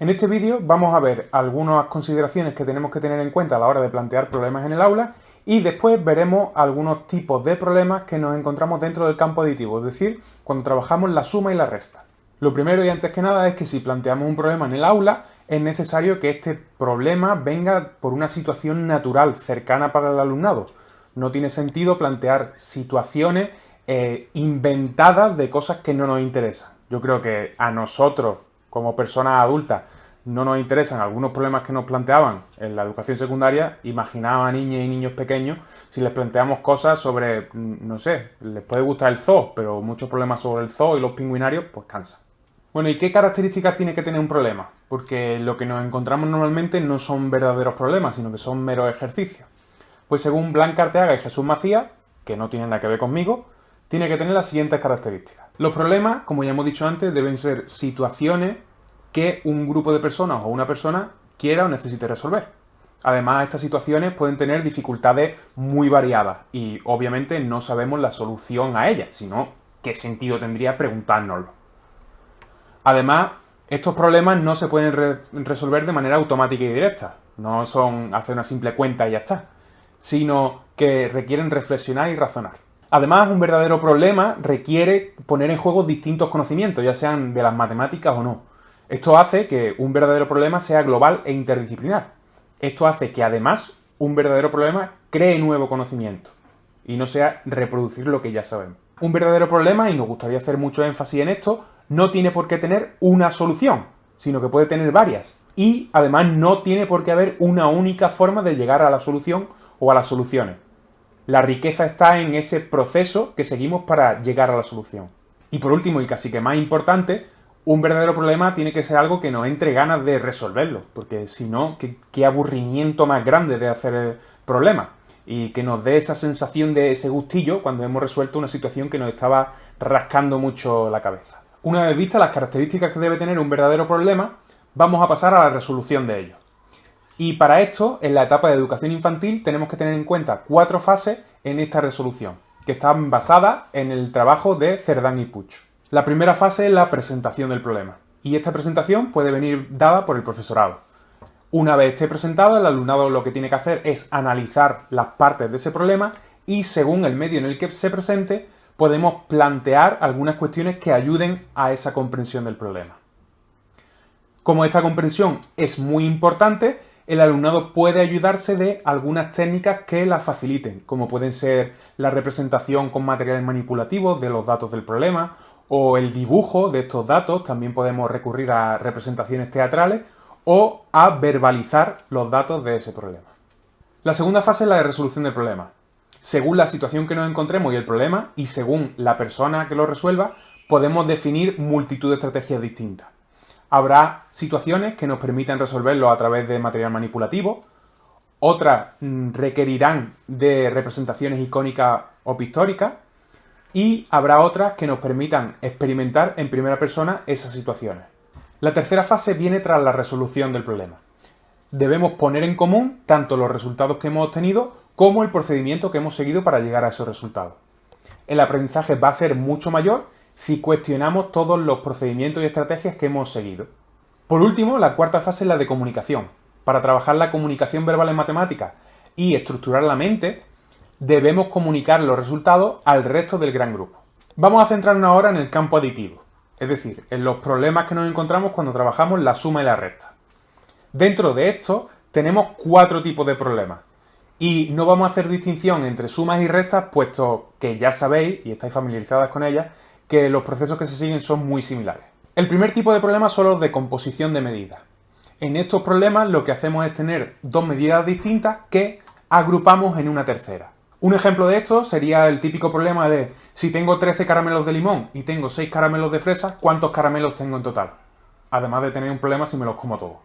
En este vídeo vamos a ver algunas consideraciones que tenemos que tener en cuenta a la hora de plantear problemas en el aula y después veremos algunos tipos de problemas que nos encontramos dentro del campo aditivo, es decir, cuando trabajamos la suma y la resta. Lo primero y antes que nada es que si planteamos un problema en el aula, es necesario que este problema venga por una situación natural, cercana para el alumnado. No tiene sentido plantear situaciones eh, inventadas de cosas que no nos interesan. Yo creo que a nosotros, como personas adultas, no nos interesan algunos problemas que nos planteaban en la educación secundaria, imaginaba a niñas y niños pequeños, si les planteamos cosas sobre, mm, no sé, les puede gustar el zoo, pero muchos problemas sobre el zoo y los pingüinarios, pues cansa. Bueno, ¿y qué características tiene que tener un problema? Porque lo que nos encontramos normalmente no son verdaderos problemas, sino que son meros ejercicios. Pues según Blanca Arteaga y Jesús Macías, que no tienen nada que ver conmigo, tiene que tener las siguientes características. Los problemas, como ya hemos dicho antes, deben ser situaciones que un grupo de personas o una persona quiera o necesite resolver. Además, estas situaciones pueden tener dificultades muy variadas y obviamente no sabemos la solución a ellas, sino qué sentido tendría preguntárnoslo. Además, estos problemas no se pueden resolver de manera automática y directa, no son hacer una simple cuenta y ya está, sino que requieren reflexionar y razonar. Además, un verdadero problema requiere poner en juego distintos conocimientos, ya sean de las matemáticas o no. Esto hace que un verdadero problema sea global e interdisciplinar. Esto hace que además un verdadero problema cree nuevo conocimiento y no sea reproducir lo que ya sabemos. Un verdadero problema, y nos gustaría hacer mucho énfasis en esto, no tiene por qué tener una solución, sino que puede tener varias. Y además no tiene por qué haber una única forma de llegar a la solución o a las soluciones. La riqueza está en ese proceso que seguimos para llegar a la solución. Y por último, y casi que más importante, un verdadero problema tiene que ser algo que nos entre ganas de resolverlo, porque si no, qué, aburrimiento más grande de hacer el problema y que nos dé esa sensación de ese gustillo cuando hemos resuelto una situación que nos estaba rascando mucho la cabeza. Una vez vistas las características que debe tener un verdadero problema, vamos a pasar a la resolución de ello. Y para esto, en la etapa de educación infantil, tenemos que tener en cuenta cuatro fases en esta resolución, que están basadas en el trabajo de Cerdán y Puch. La primera fase es la presentación del problema, y esta presentación puede venir dada por el profesorado. Una vez esté presentada, el alumnado lo que tiene que hacer es analizar las partes de ese problema y según el medio en el que se presente, podemos plantear algunas cuestiones que ayuden a esa comprensión del problema. Como esta comprensión es muy importante, el alumnado puede ayudarse de algunas técnicas que la faciliten, como pueden ser la representación con materiales manipulativos de los datos del problema, o el dibujo de estos datos, también podemos recurrir a representaciones teatrales, o a verbalizar los datos de ese problema. La segunda fase es la de resolución del problema. Según la situación que nos encontremos y el problema, y según la persona que lo resuelva, podemos definir multitud de estrategias distintas. Habrá situaciones que nos permitan resolverlo a través de material manipulativo, otras mm, requerirán de representaciones icónicas o pictóricas, y habrá otras que nos permitan experimentar en primera persona esas situaciones. La tercera fase viene tras la resolución del problema. Debemos poner en común tanto los resultados que hemos obtenido como el procedimiento que hemos seguido para llegar a esos resultados. El aprendizaje va a ser mucho mayor si cuestionamos todos los procedimientos y estrategias que hemos seguido. Por último, la cuarta fase es la de comunicación. Para trabajar la comunicación verbal en matemáticas y estructurar la mente, debemos comunicar los resultados al resto del gran grupo. Vamos a centrarnos ahora en el campo aditivo, es decir, en los problemas que nos encontramos cuando trabajamos la suma y la resta. Dentro de esto tenemos cuatro tipos de problemas. Y no vamos a hacer distinción entre sumas y restas, puesto que ya sabéis, y estáis familiarizadas con ellas, que los procesos que se siguen son muy similares. El primer tipo de problemas son los de composición de medidas. En estos problemas lo que hacemos es tener dos medidas distintas que agrupamos en una tercera. Un ejemplo de esto sería el típico problema de si tengo 13 caramelos de limón y tengo 6 caramelos de fresa, ¿cuántos caramelos tengo en total? Además de tener un problema si me los como todos.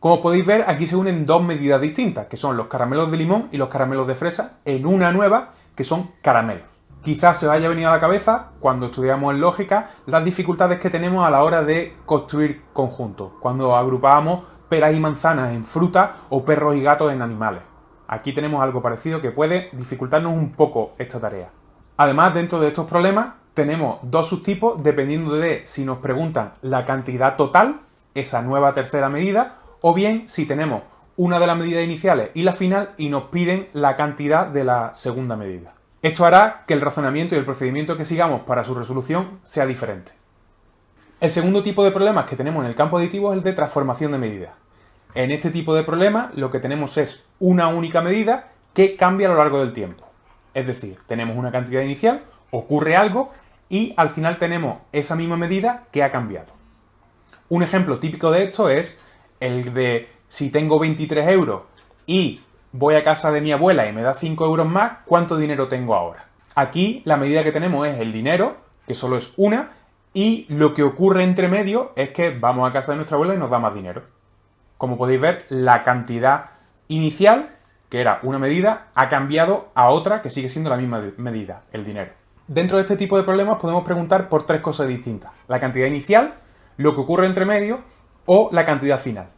Como podéis ver, aquí se unen dos medidas distintas, que son los caramelos de limón y los caramelos de fresa, en una nueva, que son caramelos. Quizás se os haya venido a la cabeza, cuando estudiamos en lógica, las dificultades que tenemos a la hora de construir conjuntos, cuando agrupábamos peras y manzanas en frutas o perros y gatos en animales. Aquí tenemos algo parecido que puede dificultarnos un poco esta tarea. Además, dentro de estos problemas, tenemos dos subtipos dependiendo de si nos preguntan la cantidad total esa nueva tercera medida, o bien si tenemos una de las medidas iniciales y la final y nos piden la cantidad de la segunda medida. Esto hará que el razonamiento y el procedimiento que sigamos para su resolución sea diferente. El segundo tipo de problemas que tenemos en el campo aditivo es el de transformación de medidas. En este tipo de problemas lo que tenemos es una única medida que cambia a lo largo del tiempo. Es decir, tenemos una cantidad inicial, ocurre algo y al final tenemos esa misma medida que ha cambiado. Un ejemplo típico de esto es el de si tengo 23 euros y voy a casa de mi abuela y me da 5 euros más, ¿cuánto dinero tengo ahora? Aquí la medida que tenemos es el dinero, que solo es una, y lo que ocurre entre medio es que vamos a casa de nuestra abuela y nos da más dinero. Como podéis ver, la cantidad inicial, que era una medida, ha cambiado a otra que sigue siendo la misma medida, el dinero. Dentro de este tipo de problemas podemos preguntar por tres cosas distintas. La cantidad inicial, lo que ocurre entre medio o la cantidad final.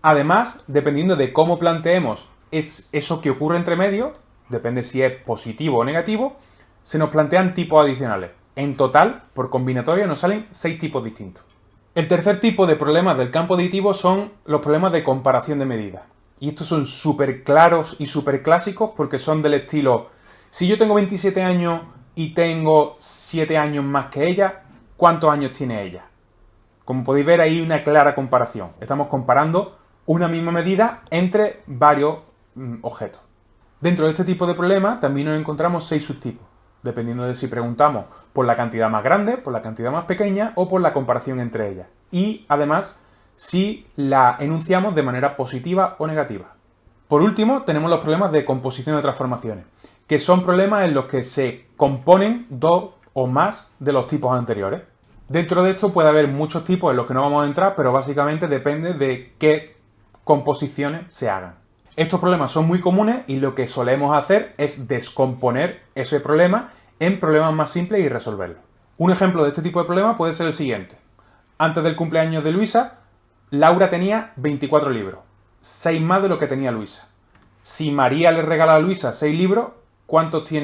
Además, dependiendo de cómo planteemos es eso que ocurre entre medio, depende si es positivo o negativo, se nos plantean tipos adicionales. En total, por combinatoria, nos salen seis tipos distintos. El tercer tipo de problemas del campo aditivo son los problemas de comparación de medidas. Y estos son súper claros y súper clásicos porque son del estilo, si yo tengo 27 años y tengo 7 años más que ella, ¿cuántos años tiene ella? Como podéis ver, hay una clara comparación. Estamos comparando una misma medida entre varios objetos. Dentro de este tipo de problema también nos encontramos seis subtipos, dependiendo de si preguntamos por la cantidad más grande, por la cantidad más pequeña o por la comparación entre ellas. Y además, si la enunciamos de manera positiva o negativa. Por último, tenemos los problemas de composición de transformaciones, que son problemas en los que se componen dos o más de los tipos anteriores. Dentro de esto puede haber muchos tipos en los que no vamos a entrar, pero básicamente depende de qué composiciones se hagan. Estos problemas son muy comunes y lo que solemos hacer es descomponer ese problema en problemas más simples y resolverlo. Un ejemplo de este tipo de problema puede ser el siguiente. Antes del cumpleaños de Luisa, Laura tenía 24 libros, 6 más de lo que tenía Luisa. Si María le regala a Luisa 6 libros, ¿cuántos tiene